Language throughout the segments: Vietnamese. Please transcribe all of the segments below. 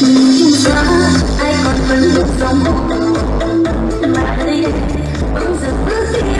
Rõ ai còn vẫn lúc dòng mà đây bỗng giờ bước đi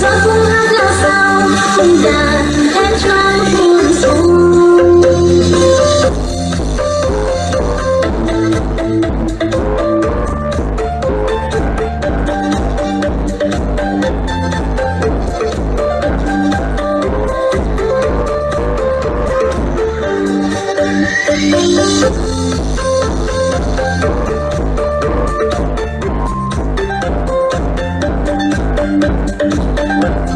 gió cũng hát là sao từng đàn em trai buồn xuống Thank you.